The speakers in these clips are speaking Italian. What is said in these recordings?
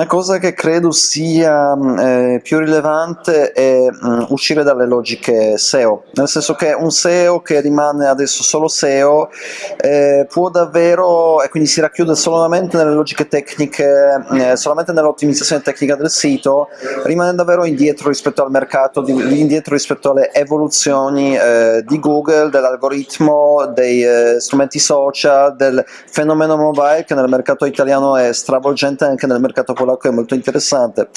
una cosa che credo sia eh, più rilevante è mh, uscire dalle logiche SEO, nel senso che un SEO che rimane adesso solo SEO eh, può davvero, e quindi si racchiude solamente nelle logiche tecniche, eh, solamente nell'ottimizzazione tecnica del sito, rimane davvero indietro rispetto al mercato, di, indietro rispetto alle evoluzioni eh, di Google, dell'algoritmo, dei eh, strumenti social, del fenomeno mobile che nel mercato italiano è stravolgente anche nel mercato polacco è molto interessante.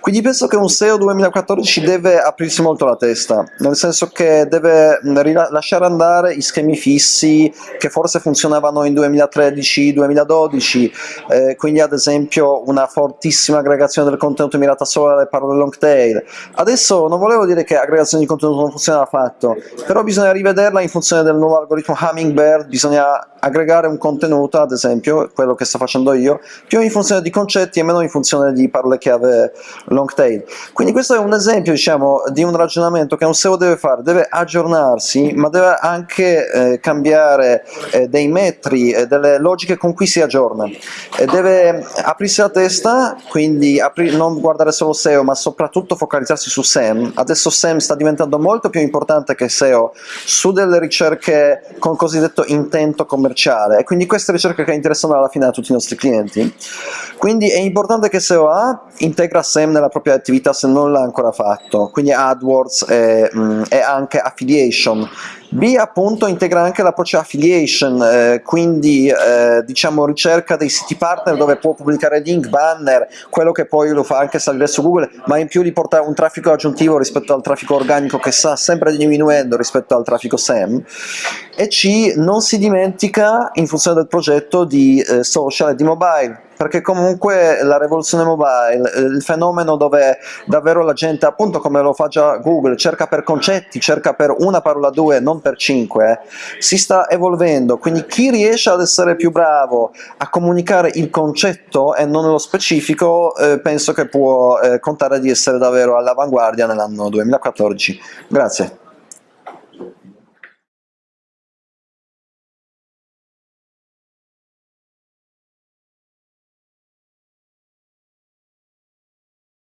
Quindi penso che un SEO 2014 deve aprirsi molto la testa, nel senso che deve lasciare andare i schemi fissi che forse funzionavano in 2013-2012, eh, quindi ad esempio una fortissima aggregazione del contenuto mirata solo alle parole long tail. Adesso non volevo dire che aggregazione di contenuto non funziona affatto, però bisogna rivederla in funzione del nuovo algoritmo Hummingbird, bisogna aggregare un contenuto, ad esempio, quello che sto facendo io, più in funzione di concetti e meno in funzione di parole chiave long tail. Quindi questo è un esempio, diciamo, di un ragionamento che un SEO deve fare, deve aggiornarsi, ma deve anche eh, cambiare eh, dei metri, eh, delle logiche con cui si aggiorna. deve aprirsi la testa, quindi non guardare solo SEO, ma soprattutto focalizzarsi su SEM. Adesso SEM sta diventando molto più importante che SEO su delle ricerche con cosiddetto intento commerciale e quindi queste ricerche che interessano alla fine a tutti i nostri clienti. Quindi è importante che SEO A integra SEM nella propria attività se non l'ha ancora fatto, quindi AdWords e, mm, e anche Affiliation, B appunto integra anche l'approccio affiliation, eh, quindi eh, diciamo ricerca dei siti partner dove può pubblicare link, banner, quello che poi lo fa anche salire su Google, ma in più gli porta un traffico aggiuntivo rispetto al traffico organico che sta sempre diminuendo rispetto al traffico SEM. E C non si dimentica in funzione del progetto di eh, social e di mobile, perché comunque la rivoluzione mobile, eh, il fenomeno dove davvero la gente, appunto come lo fa già Google, cerca per concetti, cerca per una parola due, non per cinque, si sta evolvendo, quindi chi riesce ad essere più bravo a comunicare il concetto e non lo specifico, eh, penso che può eh, contare di essere davvero all'avanguardia nell'anno 2014. Grazie.